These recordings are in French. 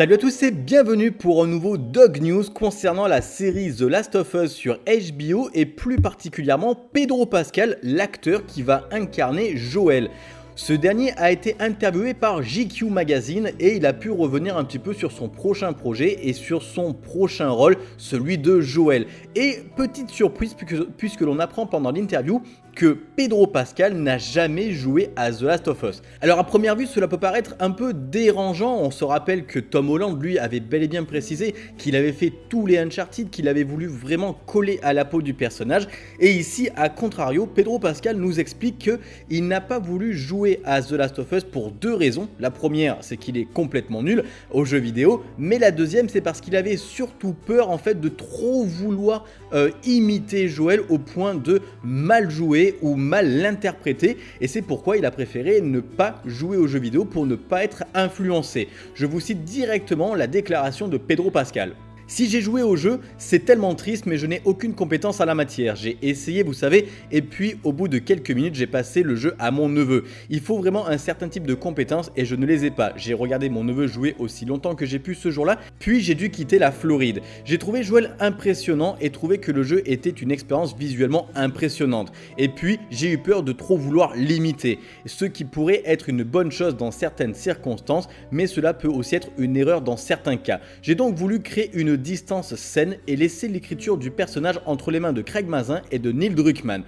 Salut à tous et bienvenue pour un nouveau Dog News concernant la série The Last of Us sur HBO et plus particulièrement Pedro Pascal, l'acteur qui va incarner Joel. Ce dernier a été interviewé par GQ Magazine et il a pu revenir un petit peu sur son prochain projet et sur son prochain rôle, celui de Joel. Et petite surprise puisque, l'on apprend pendant l'interview que Pedro Pascal n'a jamais joué à The Last of Us. Alors à première vue cela peut paraître un peu dérangeant, on se rappelle que Tom Holland lui avait bel et bien précisé qu'il avait fait tous les Uncharted, qu'il avait voulu vraiment coller à la peau du personnage et ici à contrario Pedro Pascal nous explique qu'il n'a pas voulu jouer à The Last of Us pour deux raisons. La première, c'est qu'il est complètement nul au jeu vidéo, mais la deuxième, c'est parce qu'il avait surtout peur en fait de trop vouloir euh, imiter Joel au point de mal jouer ou mal l'interpréter, et c'est pourquoi il a préféré ne pas jouer au jeu vidéo pour ne pas être influencé. Je vous cite directement la déclaration de Pedro Pascal. Si j'ai joué au jeu, c'est tellement triste mais je n'ai aucune compétence à la matière. J'ai essayé, vous savez, et puis au bout de quelques minutes, j'ai passé le jeu à mon neveu. Il faut vraiment un certain type de compétences et je ne les ai pas. J'ai regardé mon neveu jouer aussi longtemps que j'ai pu ce jour-là, puis j'ai dû quitter la Floride. J'ai trouvé Joel impressionnant et trouvé que le jeu était une expérience visuellement impressionnante. Et puis, j'ai eu peur de trop vouloir l'imiter, ce qui pourrait être une bonne chose dans certaines circonstances, mais cela peut aussi être une erreur dans certains cas. J'ai donc voulu créer une distance saine et laisser l'écriture du personnage entre les mains de Craig Mazin et de Neil Druckmann.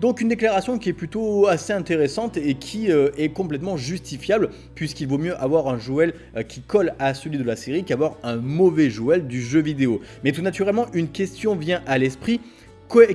Donc une déclaration qui est plutôt assez intéressante et qui euh, est complètement justifiable puisqu'il vaut mieux avoir un Joel euh, qui colle à celui de la série qu'avoir un mauvais Joel du jeu vidéo. Mais tout naturellement une question vient à l'esprit,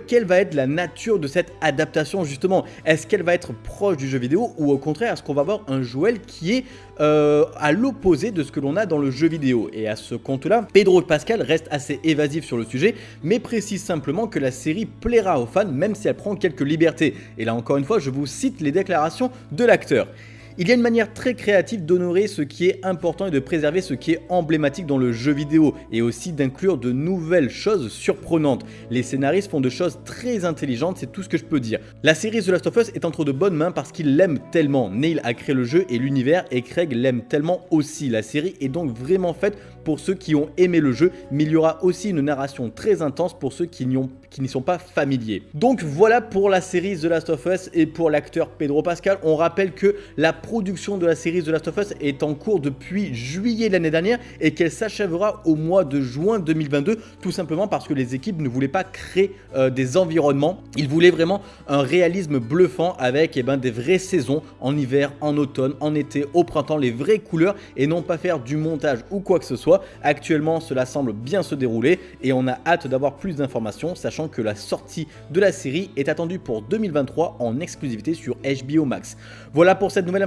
quelle va être la nature de cette adaptation justement? Est-ce qu'elle va être proche du jeu vidéo ou au contraire est-ce qu'on va avoir un Joel qui est euh, à l'opposé de ce que l'on a dans le jeu vidéo? Et à ce compte-là, Pedro Pascal reste assez évasif sur le sujet mais précise simplement que la série plaira aux fans même si elle prend quelques libertés. Et là encore une fois je vous cite les déclarations de l'acteur. Il y a une manière très créative d'honorer ce qui est important et de préserver ce qui est emblématique dans le jeu vidéo et aussi d'inclure de nouvelles choses surprenantes. Les scénaristes font de choses très intelligentes, c'est tout ce que je peux dire. La série The Last of Us est entre de bonnes mains parce qu'il l'aime tellement. Neil a créé le jeu et l'univers et Craig l'aime tellement aussi. La série est donc vraiment faite pour ceux qui ont aimé le jeu, mais il y aura aussi une narration très intense pour ceux qui n'y sont pas familiers. Donc voilà pour la série The Last of Us et pour l'acteur Pedro Pascal. On rappelle que la production de la série The Last of Us est en cours depuis juillet l'année dernière et qu'elle s'achèvera au mois de juin 2022, tout simplement parce que les équipes ne voulaient pas créer euh, des environnements. Ils voulaient vraiment un réalisme bluffant avec eh ben, des vraies saisons en hiver, en automne, en été, au printemps, les vraies couleurs et non pas faire du montage ou quoi que ce soit Actuellement, cela semble bien se dérouler et on a hâte d'avoir plus d'informations, sachant que la sortie de la série est attendue pour 2023 en exclusivité sur HBO Max. Voilà pour cette nouvelle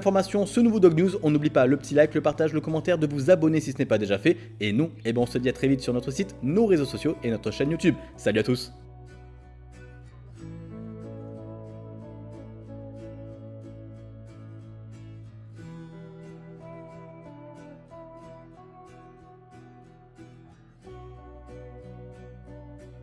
ce nouveau Dog News. On n'oublie pas le petit like, le partage, le commentaire, de vous abonner si ce n'est pas déjà fait. Et nous, eh ben, on se dit à très vite sur notre site, nos réseaux sociaux et notre chaîne YouTube. Salut à tous